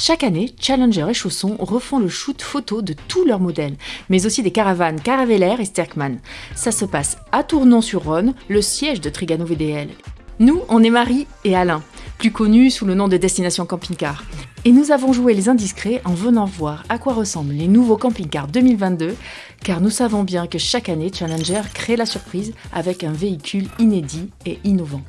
Chaque année, Challenger et Chausson refont le shoot photo de tous leurs modèles, mais aussi des caravanes Caravelair et Sterkman. Ça se passe à Tournon-sur-Rhône, le siège de Trigano VDL. Nous, on est Marie et Alain, plus connus sous le nom de Destination Camping Car. Et nous avons joué les indiscrets en venant voir à quoi ressemblent les nouveaux camping-cars 2022, car nous savons bien que chaque année, Challenger crée la surprise avec un véhicule inédit et innovant.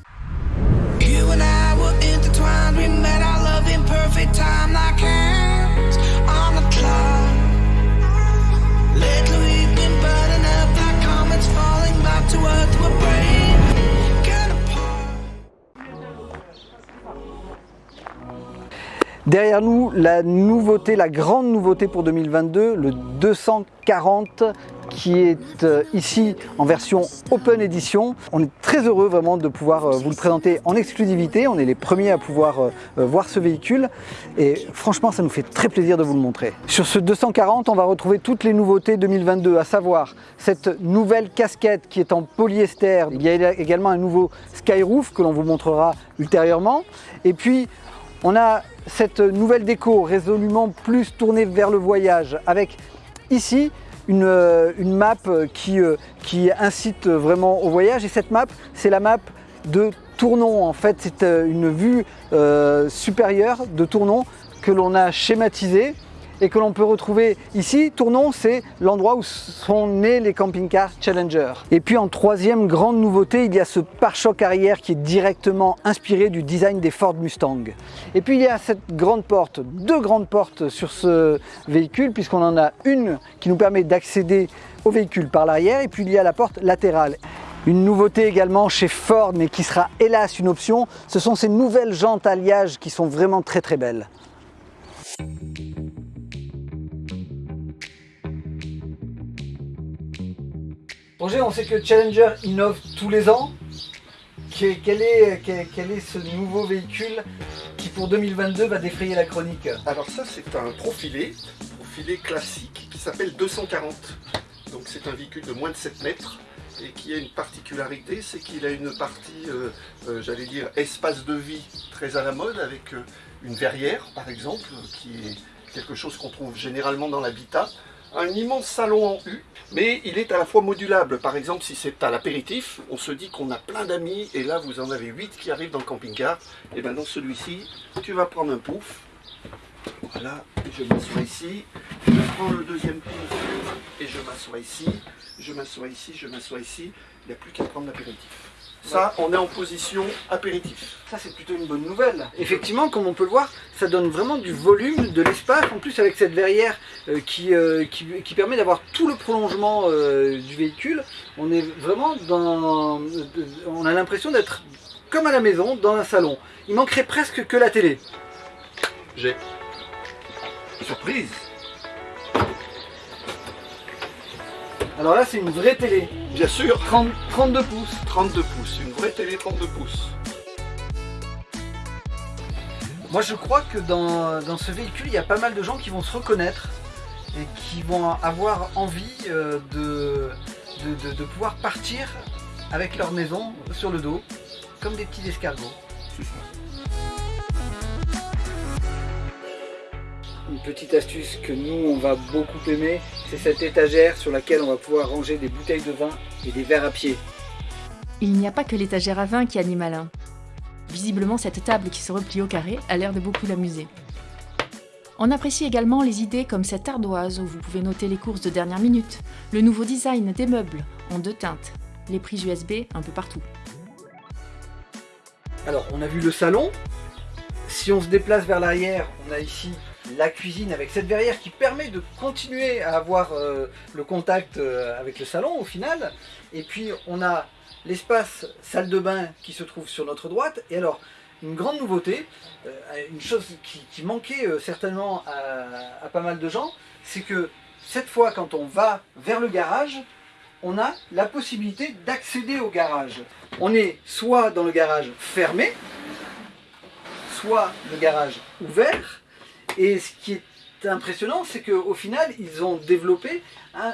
Derrière nous, la nouveauté, la grande nouveauté pour 2022, le 240 qui est euh, ici en version Open Edition. On est très heureux vraiment de pouvoir euh, vous le présenter en exclusivité. On est les premiers à pouvoir euh, voir ce véhicule et franchement ça nous fait très plaisir de vous le montrer. Sur ce 240 on va retrouver toutes les nouveautés 2022 à savoir cette nouvelle casquette qui est en polyester. Il y a également un nouveau Skyroof que l'on vous montrera ultérieurement et puis on a cette nouvelle déco résolument plus tournée vers le voyage avec ici une, euh, map qui, euh, qui incite vraiment au voyage. Et cette map c'est la map de Tournon en fait. C'est euh, une vue supérieure de Tournon que l'on a schématisée et que l'on peut retrouver ici. Tournon, c'est l'endroit où sont nés les camping-cars Challenger. Et puis en troisième grande nouveauté, il y a ce pare-choc arrière qui est directement inspiré du design des Ford Mustang. Et puis il y a cette grande porte, deux grandes portes sur ce véhicule, puisqu'on en a une qui nous permet d'accéder au véhicule par l'arrière, et puis il y a la porte latérale. Une nouveauté également chez Ford, mais qui sera hélas une option, ce sont ces nouvelles jantes alliage qui sont vraiment très très belles. Roger, on sait que Challenger innove tous les ans. Quel est ce nouveau véhicule qui pour 2022 va défrayer la chronique Alors ça c'est un profilé, profilé classique qui s'appelle 240. Donc c'est un véhicule de moins de 7 mètres et qui a une particularité, c'est qu'il a une partie, euh, euh, j'allais dire, espace de vie très à la mode avec euh, une verrière par exemple, qui est quelque chose qu'on trouve généralement dans l'habitat. Un immense salon en U, mais il est à la fois modulable. Par exemple, si c'est à l'apéritif, on se dit qu'on a plein d'amis et là vous en avez 8 qui arrivent dans le camping-car. Et bien dans celui-ci, tu vas prendre un pouf, voilà, je m'assois ici, je prends le deuxième pouf et je m'assois ici, je m'assois ici, je m'assois ici, il n'y a plus qu'à prendre l'apéritif. Ça, on est en position apéritif. Ça c'est plutôt une bonne nouvelle. Effectivement, comme on peut le voir, ça donne vraiment du volume, de l'espace, en plus avec cette verrière euh, qui, euh, qui, qui permet d'avoir tout le prolongement euh, du véhicule. On est vraiment dans... On a l'impression d'être comme à la maison, dans un salon. Il manquerait presque que la télé. J'ai. Surprise Alors là c'est une vraie télé, Bien sûr, 30 32 pouces. 32 pouces, une vraie télé 32 pouces. Moi je crois que dans, dans ce véhicule, il y a pas mal de gens qui vont se reconnaître et qui vont avoir envie euh, de, de, de- de pouvoir partir avec leur maison sur le dos, comme des petits escargots. Une petite astuce que nous on va beaucoup aimer, c'est cette étagère sur laquelle on va pouvoir ranger des bouteilles de vin et des verres à pied. Il n'y a pas que l'étagère à vin qui anime Alain. Visiblement, cette table qui se replie au carré a l'air de beaucoup l'amuser. On apprécie également les idées comme cette ardoise où vous pouvez noter les courses de dernière minute, le nouveau design des meubles en deux teintes, les prises USB un peu partout. Alors, on a vu le salon. Si on se déplace vers l'arrière, on a ici la cuisine avec cette verrière qui permet de continuer à avoir euh, le contact euh, avec le salon au final. Et puis, on a l'espace salle de bain qui se trouve sur notre droite. Et alors, une grande nouveauté, euh, une chose qui, manquait certainement à pas mal de gens, c'est que cette fois, quand on va vers le garage, on a la possibilité d'accéder au garage. On est soit dans le garage fermé, soit le garage ouvert. Et ce qui est impressionnant, c'est qu'au final, ils ont développé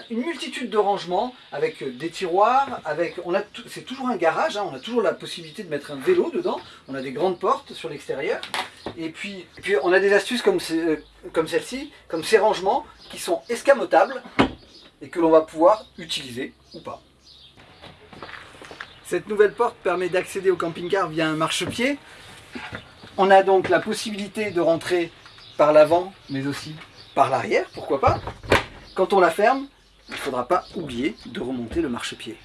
une multitude de rangements avec euh, des tiroirs, avec, c'est toujours un garage, hein, on a toujours la possibilité de mettre un vélo dedans, on a des grandes portes sur l'extérieur, et puis, puis on a des astuces comme, euh, comme celle-ci, comme ces rangements qui sont escamotables et que l'on va pouvoir utiliser ou pas. Cette nouvelle porte permet d'accéder au camping-car via un marchepied. On a donc la possibilité de rentrer par l'avant, mais aussi par l'arrière, pourquoi pas. Quand on la ferme, il ne faudra pas oublier de remonter le marchepied.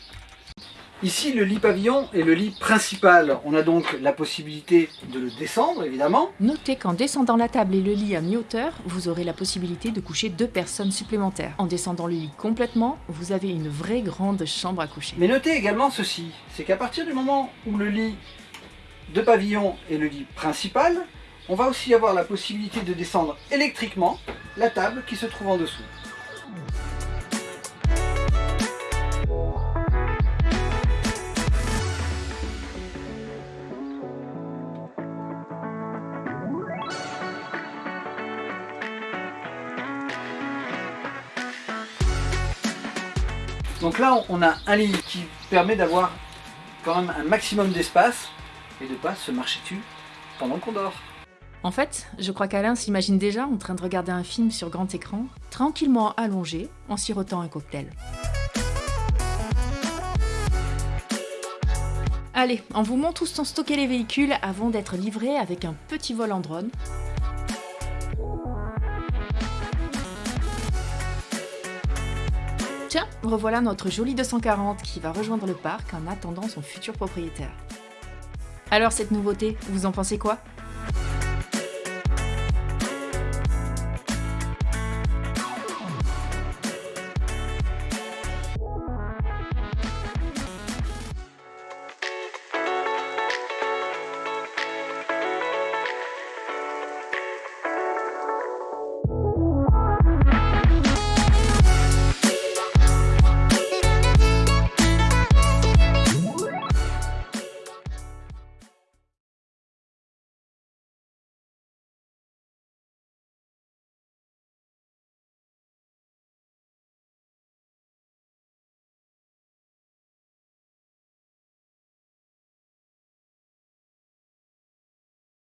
Ici, le lit pavillon est le lit principal. On a donc la possibilité de le descendre, évidemment. Notez qu'en descendant la table et le lit à mi-hauteur, vous aurez la possibilité de coucher deux personnes supplémentaires. En descendant le lit complètement, vous avez une vraie grande chambre à coucher. Mais notez également ceci, c'est qu'à partir du moment où le lit de pavillon est le lit principal, on va aussi avoir la possibilité de descendre électriquement la table qui se trouve en dessous. Donc là, on a un lit qui permet d'avoir quand même un maximum d'espace et de pas se marcher dessus pendant qu'on dort. En fait, je crois qu'Alain s'imagine déjà en train de regarder un film sur grand écran, tranquillement allongé, en sirotant un cocktail. Allez, on vous montre où sont stockés les véhicules avant d'être livrés avec un petit vol en drone. Tiens, revoilà notre joli 240 qui va rejoindre le parc en attendant son futur propriétaire. Alors cette nouveauté, vous en pensez quoi?